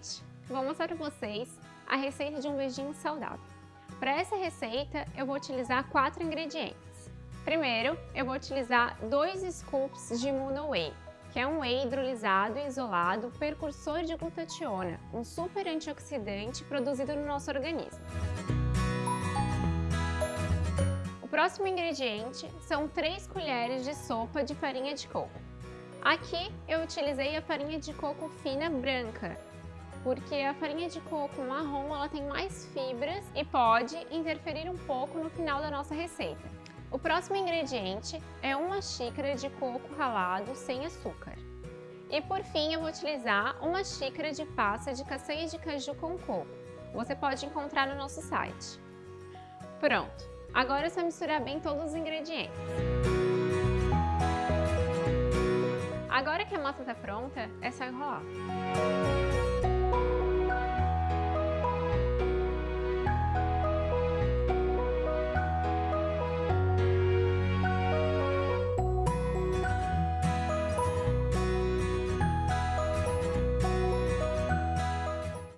gente, vou mostrar para vocês a receita de um beijinho saudável. Para essa receita, eu vou utilizar quatro ingredientes. Primeiro, eu vou utilizar dois scoops de Mono Whey, que é um whey hidrolisado e isolado precursor de glutationa, um super antioxidante produzido no nosso organismo. O próximo ingrediente são 3 colheres de sopa de farinha de coco. Aqui eu utilizei a farinha de coco fina branca, porque a farinha de coco marrom ela tem mais fibras e pode interferir um pouco no final da nossa receita. O próximo ingrediente é uma xícara de coco ralado sem açúcar. E por fim eu vou utilizar uma xícara de pasta de castanha de caju com coco. Você pode encontrar no nosso site. Pronto! Agora é só misturar bem todos os ingredientes. Agora que a massa está pronta, é só enrolar.